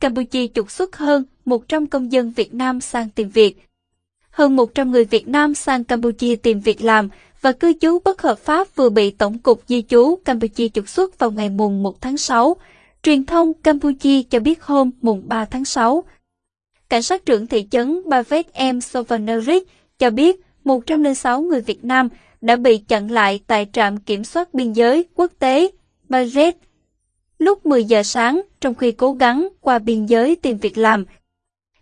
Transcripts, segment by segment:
Campuchia trục xuất hơn 100 công dân Việt Nam sang tìm việc. Hơn 100 người Việt Nam sang Campuchia tìm việc làm và cư trú bất hợp pháp vừa bị Tổng cục Di trú Campuchia trục xuất vào ngày mùng 1 tháng 6. Truyền thông Campuchia cho biết hôm mùng 3 tháng 6. Cảnh sát trưởng thị trấn Bavet M. Sovanerit cho biết 106 người Việt Nam đã bị chặn lại tại trạm kiểm soát biên giới quốc tế Bavet lúc 10 giờ sáng trong khi cố gắng qua biên giới tìm việc làm.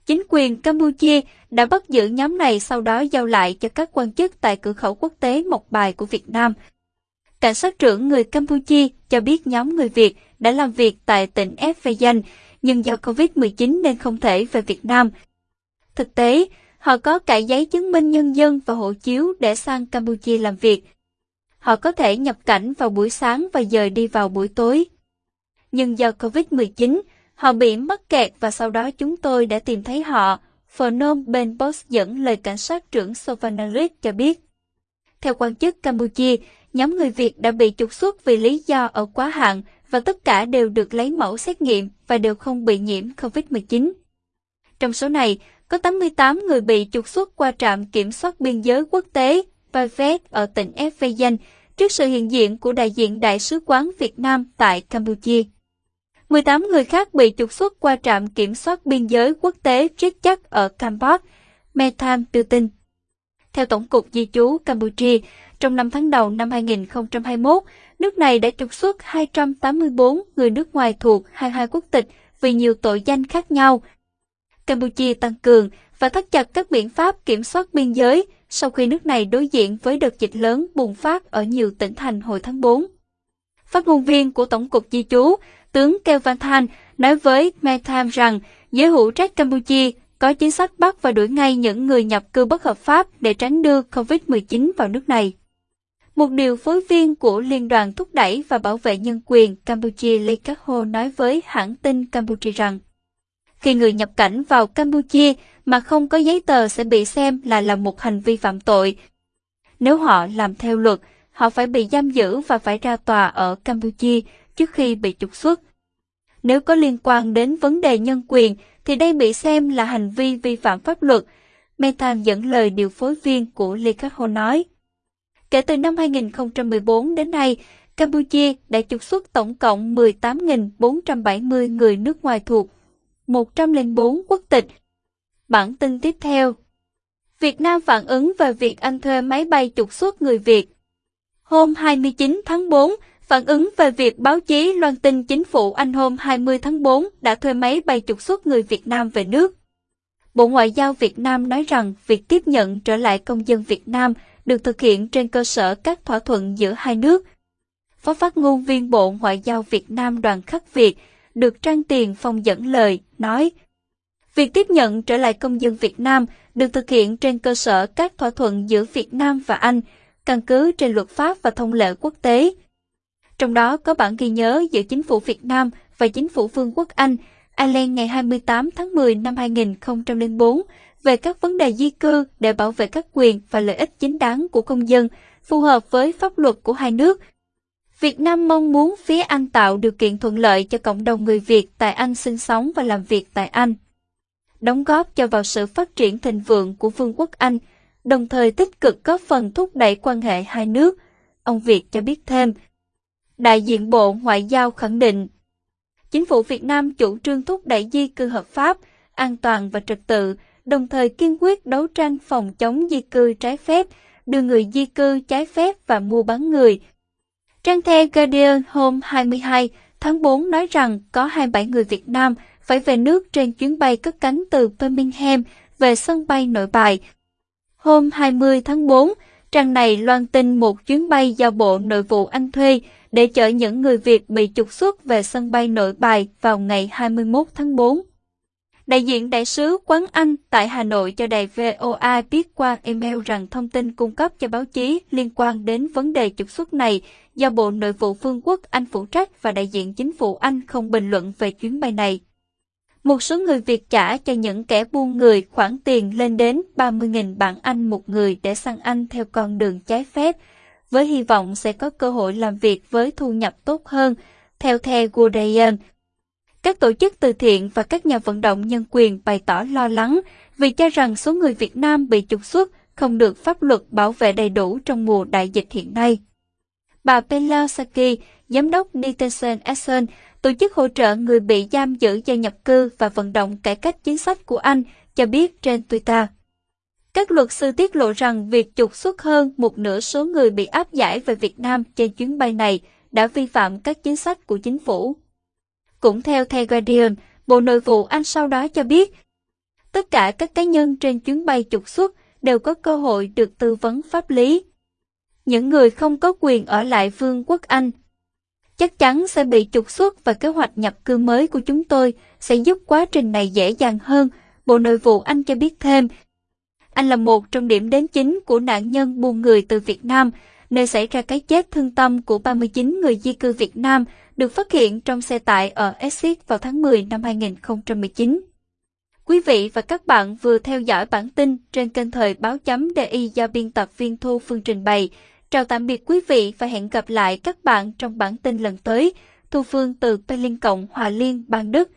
Chính quyền Campuchia đã bắt giữ nhóm này sau đó giao lại cho các quan chức tại cửa khẩu quốc tế Mộc Bài của Việt Nam. Cảnh sát trưởng người Campuchia cho biết nhóm người Việt đã làm việc tại tỉnh Efeyan, nhưng do Covid-19 nên không thể về Việt Nam. Thực tế, họ có cả giấy chứng minh nhân dân và hộ chiếu để sang Campuchia làm việc. Họ có thể nhập cảnh vào buổi sáng và dời đi vào buổi tối. Nhưng do Covid-19, họ bị mắc kẹt và sau đó chúng tôi đã tìm thấy họ, Phnom Penh Post dẫn lời cảnh sát trưởng Sovanarit cho biết. Theo quan chức Campuchia, nhóm người Việt đã bị trục xuất vì lý do ở quá hạn và tất cả đều được lấy mẫu xét nghiệm và đều không bị nhiễm COVID-19. Trong số này, có 88 người bị trục xuất qua trạm kiểm soát biên giới quốc tế Pavet ở tỉnh Efeyan trước sự hiện diện của đại diện Đại sứ quán Việt Nam tại Campuchia. 18 người khác bị trục xuất qua trạm kiểm soát biên giới quốc tế chết Chắc ở Campuchia, Metham đưa tin. Theo Tổng cục Di trú Campuchia, trong 5 tháng đầu năm 2021, nước này đã trục xuất 284 người nước ngoài thuộc 22 quốc tịch vì nhiều tội danh khác nhau. Campuchia tăng cường và thắt chặt các biện pháp kiểm soát biên giới sau khi nước này đối diện với đợt dịch lớn bùng phát ở nhiều tỉnh thành hồi tháng 4. Phát ngôn viên của Tổng cục Di trú, tướng Kelvin Thanh Than, nói với Metham rằng giới hữu trách Campuchia có chính sách bắt và đuổi ngay những người nhập cư bất hợp pháp để tránh đưa COVID-19 vào nước này. Một điều phối viên của Liên đoàn thúc đẩy và bảo vệ nhân quyền Campuchia Lee Kak Ho nói với hãng tin Campuchia rằng khi người nhập cảnh vào Campuchia mà không có giấy tờ sẽ bị xem là là một hành vi phạm tội. Nếu họ làm theo luật, họ phải bị giam giữ và phải ra tòa ở Campuchia trước khi bị trục xuất. Nếu có liên quan đến vấn đề nhân quyền, thì đây bị xem là hành vi vi phạm pháp luật. Metan dẫn lời điều phối viên của Lee Khắc Ho nói. Kể từ năm 2014 đến nay, Campuchia đã trục xuất tổng cộng 18.470 người nước ngoài thuộc 104 quốc tịch. Bản tin tiếp theo Việt Nam phản ứng về việc Anh thuê máy bay trục xuất người Việt. Hôm 29 tháng 4, phản ứng về việc báo chí loan tin chính phủ Anh hôm 20 tháng 4 đã thuê máy bay trục xuất người Việt Nam về nước. Bộ Ngoại giao Việt Nam nói rằng việc tiếp nhận trở lại công dân Việt Nam được thực hiện trên cơ sở các thỏa thuận giữa hai nước. Phó phát ngôn viên Bộ Ngoại giao Việt Nam Đoàn Khắc Việt được Trang Tiền Phong dẫn lời, nói Việc tiếp nhận trở lại công dân Việt Nam được thực hiện trên cơ sở các thỏa thuận giữa Việt Nam và Anh, căn cứ trên luật pháp và thông lệ quốc tế. Trong đó có bản ghi nhớ giữa chính phủ Việt Nam và chính phủ Vương quốc Anh, Ireland ngày 28 tháng 10 năm 2004 về các vấn đề di cư để bảo vệ các quyền và lợi ích chính đáng của công dân, phù hợp với pháp luật của hai nước. Việt Nam mong muốn phía Anh tạo điều kiện thuận lợi cho cộng đồng người Việt tại Anh sinh sống và làm việc tại Anh. Đóng góp cho vào sự phát triển thịnh vượng của Vương quốc Anh, đồng thời tích cực góp phần thúc đẩy quan hệ hai nước. Ông Việt cho biết thêm, Đại diện Bộ Ngoại giao khẳng định, Chính phủ Việt Nam chủ trương thúc đẩy di cư hợp pháp, an toàn và trật tự, đồng thời kiên quyết đấu tranh phòng chống di cư trái phép, đưa người di cư trái phép và mua bán người. Trang The Guardian hôm 22 tháng 4 nói rằng có 27 người Việt Nam phải về nước trên chuyến bay cất cánh từ Birmingham về sân bay nội bài. Hôm 20 tháng 4, trang này loan tin một chuyến bay do Bộ Nội vụ Anh thuê để chở những người Việt bị trục xuất về sân bay nội bài vào ngày 21 tháng 4. Đại diện đại sứ quán Anh tại Hà Nội cho đài VOA biết qua email rằng thông tin cung cấp cho báo chí liên quan đến vấn đề trục xuất này do Bộ Nội vụ Vương quốc Anh phụ trách và đại diện chính phủ Anh không bình luận về chuyến bay này. Một số người Việt trả cho những kẻ buôn người khoản tiền lên đến 30.000 bảng Anh một người để sang Anh theo con đường trái phép, với hy vọng sẽ có cơ hội làm việc với thu nhập tốt hơn, theo The Guardian. Các tổ chức từ thiện và các nhà vận động nhân quyền bày tỏ lo lắng vì cho rằng số người Việt Nam bị trục xuất không được pháp luật bảo vệ đầy đủ trong mùa đại dịch hiện nay. Bà Pelasaki, giám đốc Nitesen Essen, tổ chức hỗ trợ người bị giam giữ do nhập cư và vận động cải cách chính sách của Anh, cho biết trên Twitter. Các luật sư tiết lộ rằng việc trục xuất hơn một nửa số người bị áp giải về Việt Nam trên chuyến bay này đã vi phạm các chính sách của chính phủ. Cũng theo The Guardian, Bộ Nội vụ Anh sau đó cho biết, tất cả các cá nhân trên chuyến bay trục xuất đều có cơ hội được tư vấn pháp lý. Những người không có quyền ở lại Vương quốc Anh chắc chắn sẽ bị trục xuất và kế hoạch nhập cư mới của chúng tôi sẽ giúp quá trình này dễ dàng hơn, Bộ Nội vụ Anh cho biết thêm. Anh là một trong điểm đến chính của nạn nhân buôn người từ Việt Nam, nơi xảy ra cái chết thương tâm của 39 người di cư Việt Nam được phát hiện trong xe tải ở Essex vào tháng 10 năm 2019. Quý vị và các bạn vừa theo dõi bản tin trên kênh thời báo chấm DI do biên tập viên Thu Phương trình bày. Chào tạm biệt quý vị và hẹn gặp lại các bạn trong bản tin lần tới. Thu Phương từ Berlin Cộng Hòa Liên, bang Đức.